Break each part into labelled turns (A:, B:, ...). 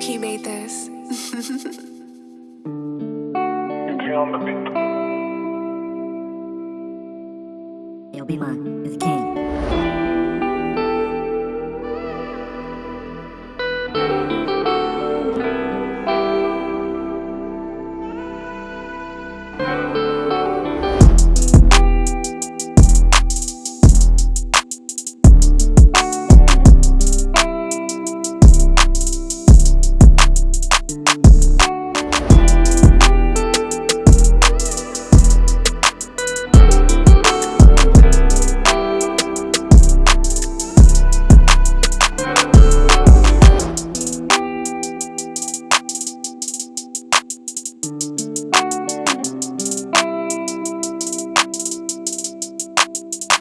A: Loki made this.
B: on the beat.
C: Yo, be mine. It's King.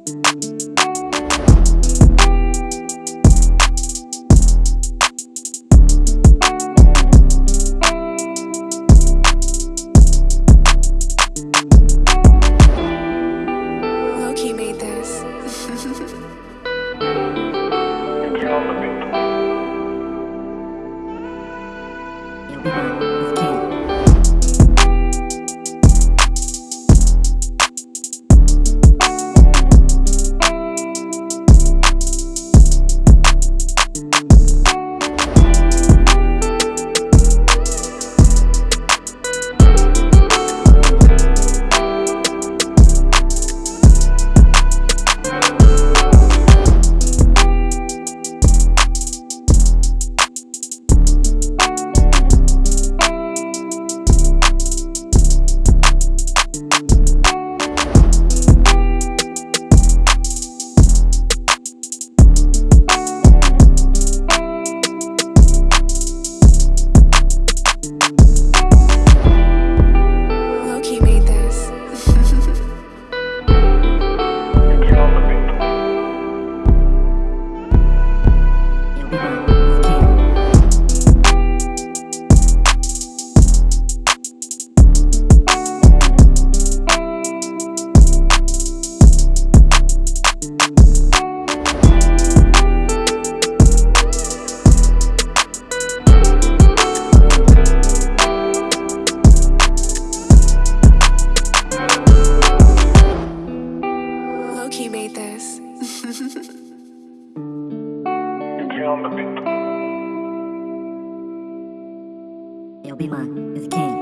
A: Loki made this.
B: on the beat.
C: Yo, be mine.